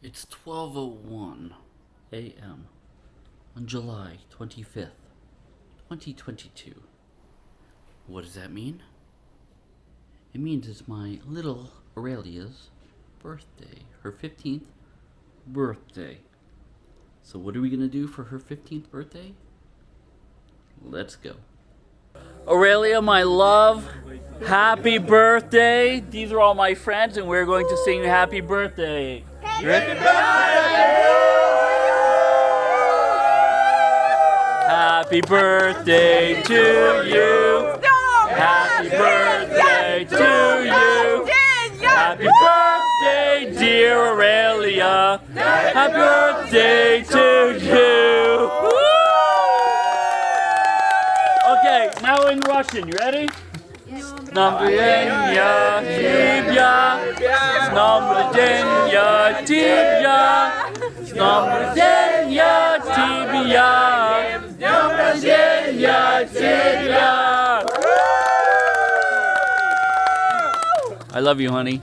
It's 12:01 a.m. on July 25th, 2022. What does that mean? It means it's my little Aurelia's birthday, her 15th birthday. So what are we going to do for her 15th birthday? Let's go. Aurelia, my love, happy birthday. These are all my friends and we're going to sing you happy birthday. Happy birthday to you. Happy birthday to you. Happy birthday, dear Aurelia. Happy birthday to you. Okay, now in Russian. You ready? С днем рождения тебя, с днем рождения тебя, с днем рождения тебя, с днем рождения тебя. I love you, honey.